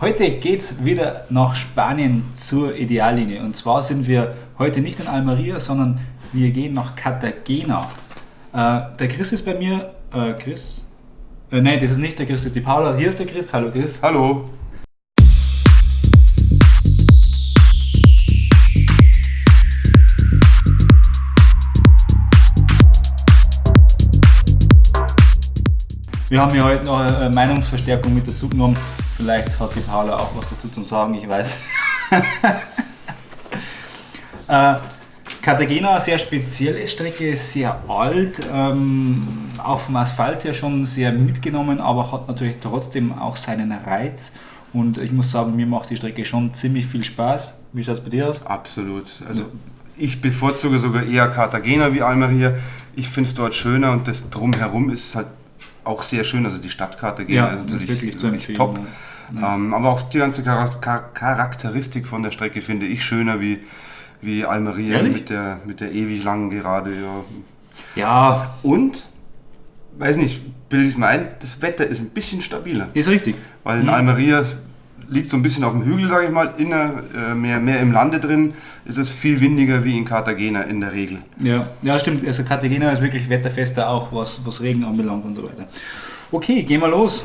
Heute geht es wieder nach Spanien zur Ideallinie. Und zwar sind wir heute nicht in Almeria, sondern wir gehen nach Cartagena. Äh, der Chris ist bei mir. Äh, Chris? Äh, nein, das ist nicht der Chris, das ist die Paula. Hier ist der Chris. Hallo Chris. Hallo. Wir haben hier heute noch eine Meinungsverstärkung mit dazu genommen. Vielleicht hat die Paula auch was dazu zu sagen, ich weiß. äh, Cartagena, sehr spezielle Strecke, sehr alt, ähm, auch vom Asphalt her schon sehr mitgenommen, aber hat natürlich trotzdem auch seinen Reiz. Und ich muss sagen, mir macht die Strecke schon ziemlich viel Spaß. Wie schaut es bei dir aus? Absolut. Also ich bevorzuge sogar eher Cartagena wie Almeria. Ich finde es dort schöner und das drumherum ist halt auch sehr schön. Also die Stadtkarte ja, ist natürlich wirklich, wirklich top. Ja. Ähm, aber auch die ganze Charakteristik von der Strecke finde ich schöner wie, wie Almeria mit der, mit der ewig langen Gerade. Ja. ja. Und, weiß nicht, bilde ich es mir ein, das Wetter ist ein bisschen stabiler. Ist richtig. Weil in mhm. Almeria liegt so ein bisschen auf dem Hügel, sage ich mal, inner, äh, mehr, mehr im Lande drin, ist es viel windiger wie in Cartagena in der Regel. Ja, ja stimmt. Also Cartagena ist wirklich wetterfester auch, was, was Regen anbelangt und so weiter. Okay, gehen wir los.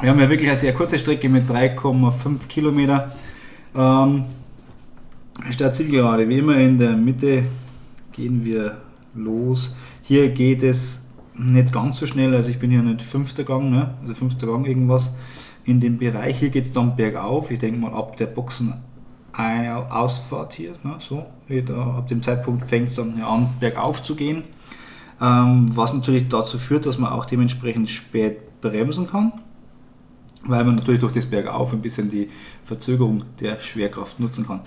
Wir haben ja wirklich eine sehr kurze Strecke mit 3,5 Kilometer. Ähm, Startzielgerade, wie immer in der Mitte gehen wir los. Hier geht es nicht ganz so schnell, also ich bin hier nicht fünfter Gang, ne? also fünfter Gang irgendwas in dem Bereich. Hier geht es dann bergauf. Ich denke mal ab der Boxenausfahrt hier, ne, so, da, ab dem Zeitpunkt fängt es dann an bergauf zu gehen. Ähm, was natürlich dazu führt, dass man auch dementsprechend spät bremsen kann, weil man natürlich durch das Bergauf ein bisschen die Verzögerung der Schwerkraft nutzen kann.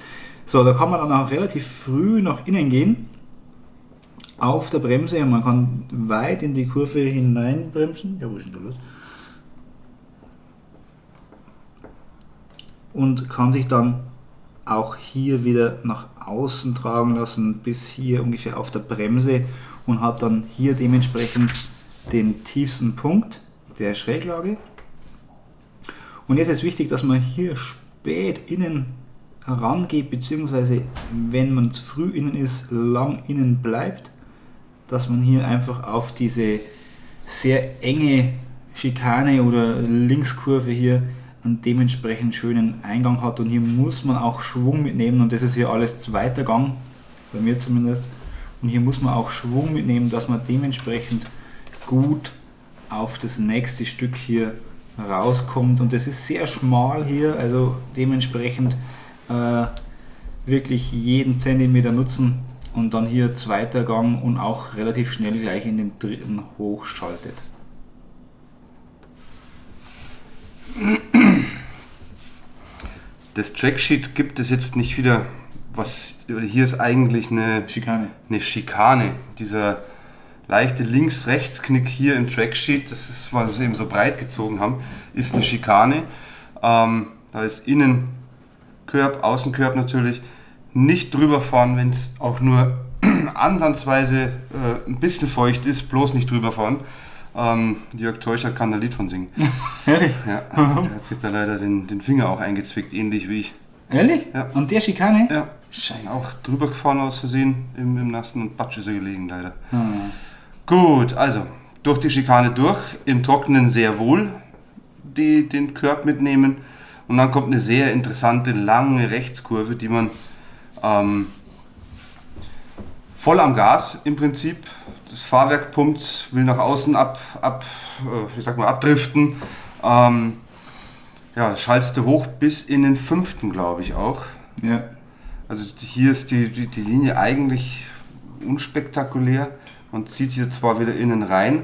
So, da kann man dann auch relativ früh nach innen gehen auf der Bremse und man kann weit in die Kurve hineinbremsen. Ja, wo ist denn da los? Und kann sich dann auch hier wieder nach außen tragen lassen bis hier ungefähr auf der Bremse und hat dann hier dementsprechend den tiefsten Punkt der Schräglage. Und jetzt ist wichtig, dass man hier spät innen herangeht, beziehungsweise wenn man zu früh innen ist, lang innen bleibt, dass man hier einfach auf diese sehr enge Schikane oder Linkskurve hier einen dementsprechend schönen Eingang hat. Und hier muss man auch Schwung mitnehmen. Und das ist hier alles zweiter Gang, bei mir zumindest. Und hier muss man auch Schwung mitnehmen, dass man dementsprechend gut auf das nächste Stück hier rauskommt. Und das ist sehr schmal hier, also dementsprechend äh, wirklich jeden Zentimeter nutzen. Und dann hier zweiter Gang und auch relativ schnell gleich in den dritten hochschaltet. Das Tracksheet gibt es jetzt nicht wieder, was hier ist eigentlich eine Schikane. Eine Schikane. Dieser leichte Links-Rechts-Knick hier im Tracksheet, das ist, weil wir es eben so breit gezogen haben, ist eine Schikane. Ähm, da ist innen Körb, Außenkörb natürlich. Nicht drüber fahren, wenn es auch nur ansatzweise äh, ein bisschen feucht ist, bloß nicht drüber fahren. Ähm, Jörg Teuchert kann ein Lied von singen. Ehrlich? Ja, der hat sich da leider den, den Finger auch eingezwickt, ähnlich wie ich. Ehrlich? Ja. Und der Schikane? Ja. Scheiße. Auch drüber gefahren aus Versehen im, im Nassen und Batsch ist er gelegen, leider. Hm. Gut, also durch die Schikane durch, im Trockenen sehr wohl die, den Körb mitnehmen und dann kommt eine sehr interessante lange Rechtskurve, die man ähm, voll am Gas im Prinzip das Fahrwerk pumpt, will nach außen ab, ab äh, wie sagt man, abdriften. Ähm, ja, schaltest du hoch bis in den fünften, glaube ich auch. Ja. Also hier ist die, die, die Linie eigentlich unspektakulär. Man zieht hier zwar wieder innen rein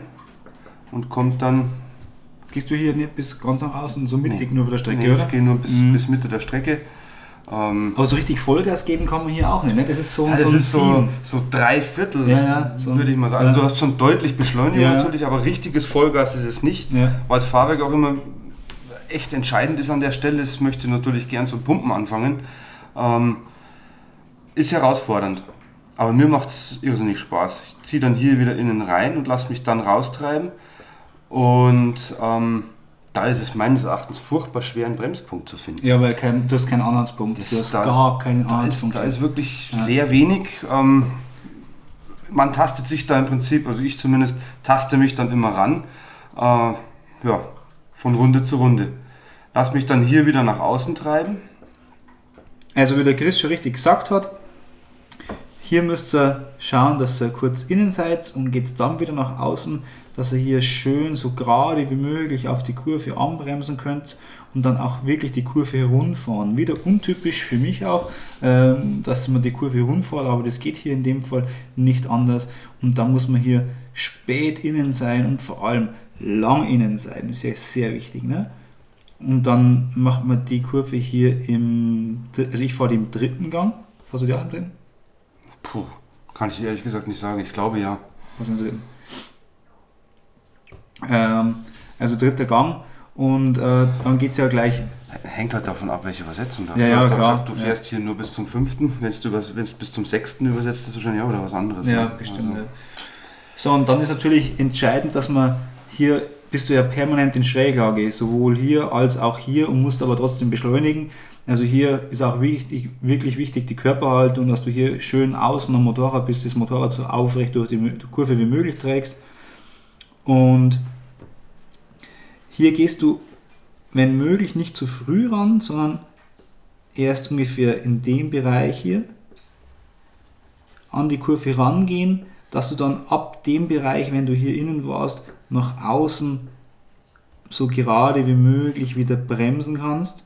und kommt dann. Gehst du hier nicht bis ganz nach außen, so mittig nee. nur für der Strecke, nee, oder? Ich gehe nur bis, mhm. bis Mitte der Strecke. Ähm, Aber so richtig Vollgas geben kann man hier auch nicht. Ne? Das ist so, ja, das so, ist so, so drei Viertel, ja, ja, so würde ich mal sagen. Also du hast schon deutlich Beschleunigung natürlich, aber richtiges Vollgas ist es nicht, weil das Fahrwerk auch immer echt entscheidend ist an der Stelle. Es möchte natürlich gern zum Pumpen anfangen. Ähm, ist herausfordernd. Aber mir macht es irrsinnig Spaß. Ich ziehe dann hier wieder innen rein und lasse mich dann raustreiben. Und ähm, da ist es meines Erachtens furchtbar schwer, einen Bremspunkt zu finden. Ja, weil kein, du hast keinen Anhaltspunkt. Das Du hast da- gar keinen Da ist, Anhaltspunkt. da ist wirklich Ja. sehr wenig. Ähm, man tastet sich da im Prinzip, also ich zumindest, taste mich dann immer ran. Äh, ja, von Runde zu Runde. Lass mich dann hier wieder nach außen treiben. Also wie der Chris schon richtig gesagt hat, hier müsst ihr schauen, dass ihr kurz innen seid und geht dann wieder nach außen, dass ihr hier schön so gerade wie möglich auf die Kurve anbremsen könnt und dann auch wirklich die Kurve herunfahren. Wieder untypisch für mich auch, ähm, dass man die Kurve herunfährt, aber das geht hier in dem Fall nicht anders und da muss man hier spät innen sein und vor allem lang innen sein, das ist ja sehr wichtig. Ne? Und dann macht man die Kurve hier im, also ich fahre die im dritten Gang. Fährst du die auch im dritten? Puh, kann ich ehrlich gesagt nicht sagen. Ich glaube ja. Was im dritten? Ähm, also dritter Gang und äh, dann geht es ja gleich. Hängt halt davon ab, welche Übersetzung du hast. Ja, du ja, hast klar. gesagt, du Ja. fährst hier nur bis zum fünften. Wenn du wenn's bis zum sechsten übersetzt, ist wahrscheinlich auch wieder was anderes. Ja, ne? bestimmt. Also, ja. So, und dann ist natürlich entscheidend, dass man hier bist du ja permanent in Schräglage, sowohl hier als auch hier und musst aber trotzdem beschleunigen. Also hier ist auch wichtig, wirklich wichtig die Körperhaltung, dass du hier schön außen am Motorrad bist, das Motorrad so aufrecht durch die Kurve wie möglich trägst. Und hier gehst du, wenn möglich, nicht zu früh ran, sondern erst ungefähr in dem Bereich hier an die Kurve rangehen, dass du dann ab dem Bereich, wenn du hier innen warst, nach außen so gerade wie möglich wieder bremsen kannst.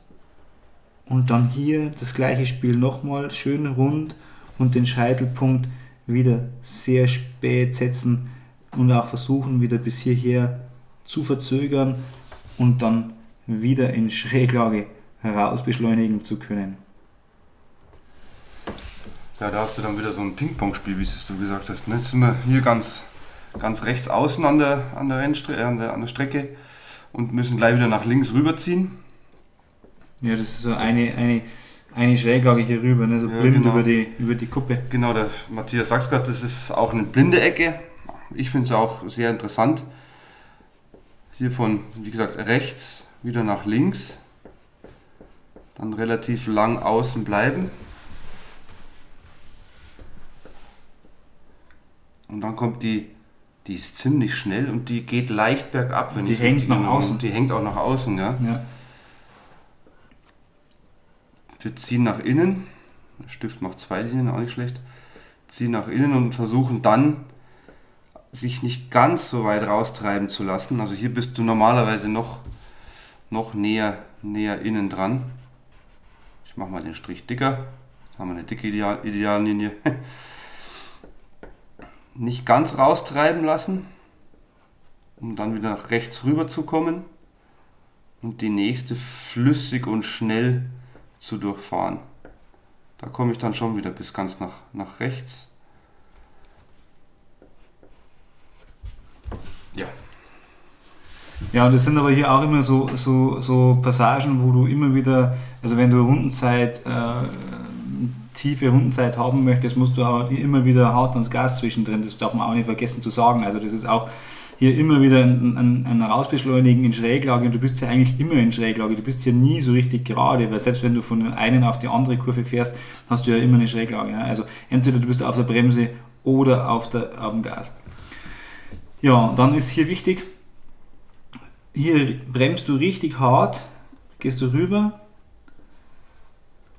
Und dann hier das gleiche Spiel nochmal schön rund und den Scheitelpunkt wieder sehr spät setzen und auch versuchen wieder bis hierher zu verzögern und dann wieder in Schräglage heraus beschleunigen zu können. Ja, da hast du dann wieder so ein Ping-Pong-Spiel, wie es du gesagt hast. Ne? Jetzt sind wir hier ganz, ganz rechts außen an der, an, der Rennstre äh, an, der, an der Strecke und müssen gleich wieder nach links rüberziehen. Ja, das ist so eine, eine, eine Schräglage hier rüber, ne? so Ja, blind genau. über, die, über die Kuppe. Genau, der Matthias sagt gerade, das ist auch eine blinde Ecke. Ich finde es auch sehr interessant. Hier von, wie gesagt, rechts wieder nach links. Dann relativ lang außen bleiben. Und dann kommt die, die ist ziemlich schnell und die geht leicht bergab, wenn Die ich hängt nach Erinnerung- außen. Die hängt auch nach außen, ja. Ja. Wir ziehen nach innen. Der Stift macht zwei Linien, auch nicht schlecht. Ziehen nach innen und versuchen dann, sich nicht ganz so weit raustreiben zu lassen. Also hier bist du normalerweise noch, noch näher, näher innen dran. Ich mache mal den Strich dicker. Jetzt haben wir eine dicke Ideal Ideallinie. Nicht ganz raustreiben lassen, um dann wieder nach rechts rüber zu kommen und die nächste flüssig und schnell zu durchfahren. Da komme ich dann schon wieder bis ganz nach, nach rechts. Ja, Ja, und das sind aber hier auch immer so, so, so Passagen, wo du immer wieder, also wenn du Rundenzeit, äh, tiefe Rundenzeit haben möchtest, musst du auch immer wieder hart ans Gas zwischendrin. Das darf man auch nicht vergessen zu sagen. Also das ist auch hier immer wieder ein, ein, ein Rausbeschleunigen in Schräglage und du bist ja eigentlich immer in Schräglage. Du bist hier nie so richtig gerade, weil selbst wenn du von der einen auf die andere Kurve fährst, hast du ja immer eine Schräglage. Ja? Also entweder du bist auf der Bremse oder auf, der, auf dem Gas. Ja, und dann ist hier wichtig, hier bremst du richtig hart, gehst du rüber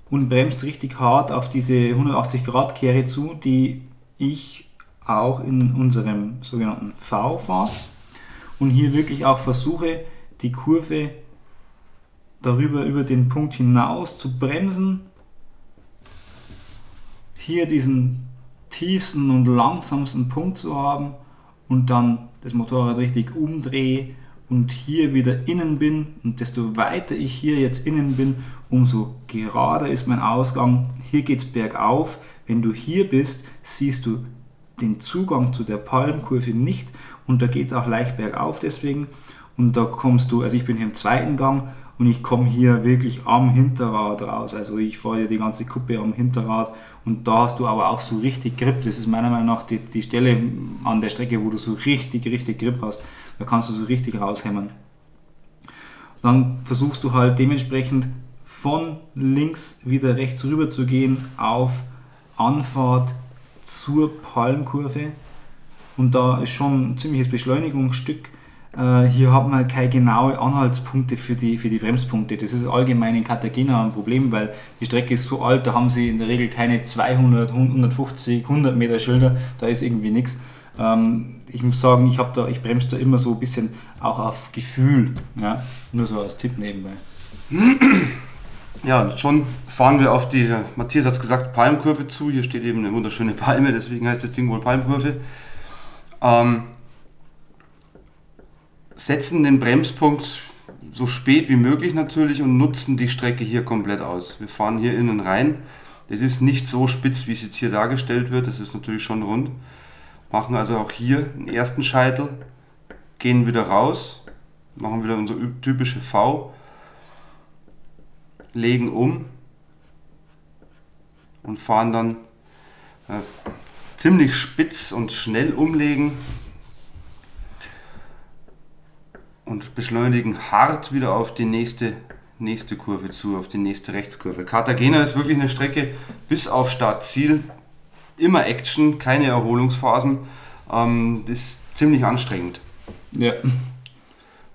und bremst richtig hart auf diese 180 Grad Kehre zu, die ich auch in unserem sogenannten V fahre und hier wirklich auch versuche, die Kurve darüber über den Punkt hinaus zu bremsen, hier diesen tiefsten und langsamsten Punkt zu haben und dann das Motorrad richtig umdrehe und hier wieder innen bin und desto weiter ich hier jetzt innen bin, umso gerader ist mein Ausgang. Hier geht es bergauf. Wenn du hier bist, siehst du den Zugang zu der Palmkurve nicht und da geht es auch leicht bergauf deswegen und da kommst du, also ich bin hier im zweiten Gang und ich komme hier wirklich am Hinterrad raus. Also ich fahre hier die ganze Kuppe am Hinterrad und da hast du aber auch so richtig Grip. Das ist meiner Meinung nach die, die Stelle an der Strecke, wo du so richtig, richtig Grip hast. Da kannst du so richtig raushämmern. Dann versuchst du halt dementsprechend von links wieder rechts rüber zu gehen auf Anfahrt zur Palmkurve. Und da ist schon ein ziemliches Beschleunigungsstück. Äh, hier hat man keine genauen Anhaltspunkte für die, für die Bremspunkte. Das ist allgemein in Cartagena ein Problem, weil die Strecke ist so alt, da haben sie in der Regel keine 200, 150, 100 Meter Schilder, da ist irgendwie nichts. Ähm, ich muss sagen, ich, ich bremse da immer so ein bisschen auch auf Gefühl. Ja? Nur so als Tipp nebenbei. Ja, schon fahren wir auf die, Matthias hat es gesagt, Palmkurve zu. Hier steht eben eine wunderschöne Palme, deswegen heißt das Ding wohl Palmkurve. Ähm, setzen den Bremspunkt so spät wie möglich natürlich und nutzen die Strecke hier komplett aus. Wir fahren hier innen rein. Es ist nicht so spitz, wie es jetzt hier dargestellt wird. Das ist natürlich schon rund. Machen also auch hier den ersten Scheitel, gehen wieder raus, machen wieder unsere typische V, legen um und fahren dann äh, ziemlich spitz und schnell umlegen und beschleunigen hart wieder auf die nächste, nächste Kurve zu, auf die nächste Rechtskurve. Cartagena ist wirklich eine Strecke bis auf Startziel immer Action, keine Erholungsphasen. Ähm, das ist ziemlich anstrengend. Ja.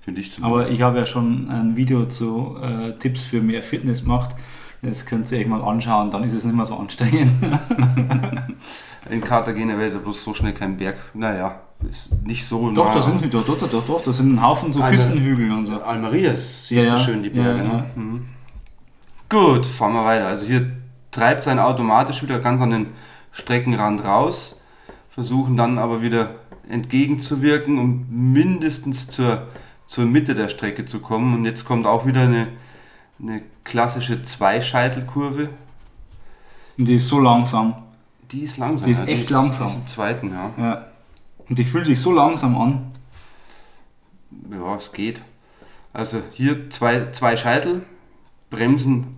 Finde ich zumindest. Aber ich habe ja schon ein Video zu äh, Tipps für mehr Fitness gemacht. Das könnt ihr euch mal anschauen, dann ist es nicht mehr so anstrengend. In Cartagena wäre bloß so schnell kein Berg. Naja, ist nicht so. Doch, da sind doch, doch, doch, doch, da sind ein Haufen so Küstenhügel und so. Almerias, siehst ja, du schön die Berge. Ja, ne? Mhm. Gut, fahren wir weiter. Also hier treibt sein automatisch wieder ganz an den Streckenrand raus, versuchen dann aber wieder entgegenzuwirken, um mindestens zur, zur Mitte der Strecke zu kommen. Und jetzt kommt auch wieder eine, eine klassische Zweischeitelkurve. Und die ist so langsam. Die ist langsam. Die ist echt die langsam. Die ist im zweiten, ja. ja. Und die fühlt sich so langsam an. Ja, es geht. Also hier zwei, zwei Scheitel, bremsen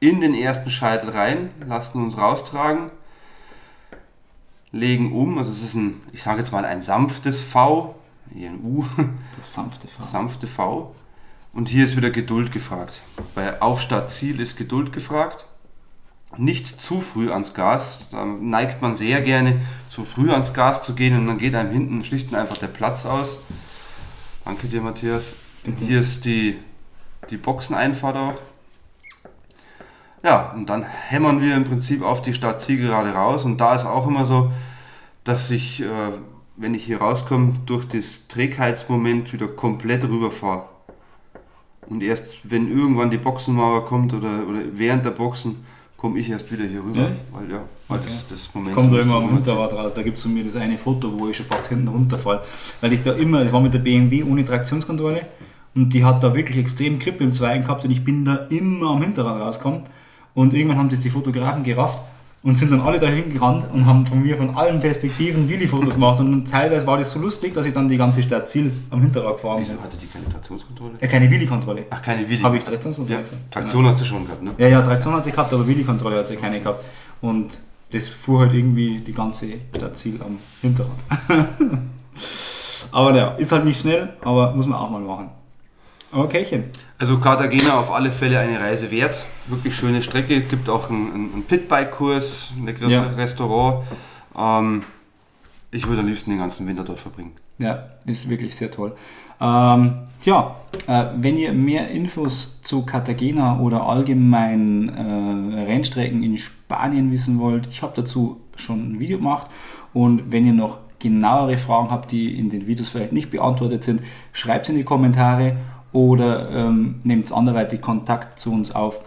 in den ersten Scheitel rein, lassen uns raustragen, legen um. Also es ist ein, ich sage jetzt mal ein sanftes V, hier ein U. Das sanfte V. Sanfte V. Und hier ist wieder Geduld gefragt. Bei Aufstart Ziel ist Geduld gefragt. Nicht zu früh ans Gas. Da neigt man sehr gerne, zu früh ans Gas zu gehen und dann geht einem hinten schlicht und einfach der Platz aus. Danke dir, Matthias. Bitte. Hier ist die, die Boxeneinfahrt auch. Ja, und dann hämmern wir im Prinzip auf die Startzielgerade raus. Und da ist auch immer so, dass ich, äh, wenn ich hier rauskomme, durch das Trägheitsmoment wieder komplett rüberfahre. Und erst wenn irgendwann die Boxenmauer kommt oder, oder während der Boxen, komme ich erst wieder hier rüber. Ja? Weil, ja, weil okay. das, das Moment. Kommt da immer am Hinterrad raus. Da gibt es von mir das eine Foto, wo ich schon fast hinten runterfall. Weil ich da immer, es war mit der BMW ohne Traktionskontrolle und die hat da wirklich extrem Grip im Zweiten gehabt und ich bin da immer am Hinterrad rausgekommen. Und irgendwann haben das die Fotografen gerafft und sind dann alle dahin gerannt und haben von mir von allen Perspektiven Willi-Fotos gemacht. Und teilweise war das so lustig, dass ich dann die ganze Stadt Ziel am Hinterrad gefahren bin. Wieso hatte die keine Traktionskontrolle? Ja, keine Willi-Kontrolle. Ach, keine Willi. Habe ich Traktionskontrolle ja, Traktion hat sie schon gehabt, ne? Ja, ja, Traktion hat sie gehabt, aber Willi-Kontrolle hat sie keine gehabt. Und das fuhr halt irgendwie die ganze Stadt Ziel am Hinterrad. aber ja, ist halt nicht schnell, aber muss man auch mal machen. Okaychen. Also Cartagena auf alle Fälle eine Reise wert. Wirklich schöne Strecke. Gibt auch einen, einen Pitbike-Kurs, ein leckeres ja. Restaurant. Ähm, ich würde am liebsten den ganzen Winter dort verbringen. Ja, ist wirklich sehr toll. Ähm, ja, äh, wenn ihr mehr Infos zu Cartagena oder allgemein äh, Rennstrecken in Spanien wissen wollt, ich habe dazu schon ein Video gemacht. Und wenn ihr noch genauere Fragen habt, die in den Videos vielleicht nicht beantwortet sind, schreibt es in die Kommentare oder ähm, nehmt anderweitig Kontakt zu uns auf.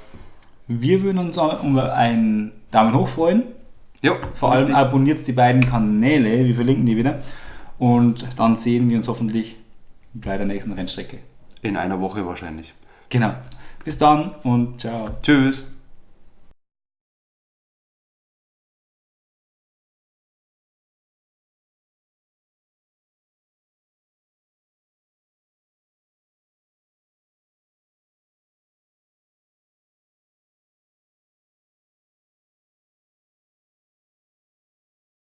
Wir würden uns über einen Daumen hoch freuen. Ja, Vor allem abonniert die beiden Kanäle, wir verlinken die wieder. Und dann sehen wir uns hoffentlich bei der nächsten Rennstrecke. In einer Woche wahrscheinlich. Genau. Bis dann und ciao. Tschüss.